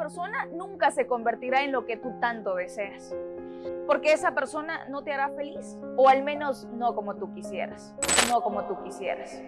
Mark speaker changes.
Speaker 1: persona nunca se convertirá en lo que tú tanto deseas. Porque esa persona no te hará feliz, o al menos no como tú quisieras, no como tú quisieras.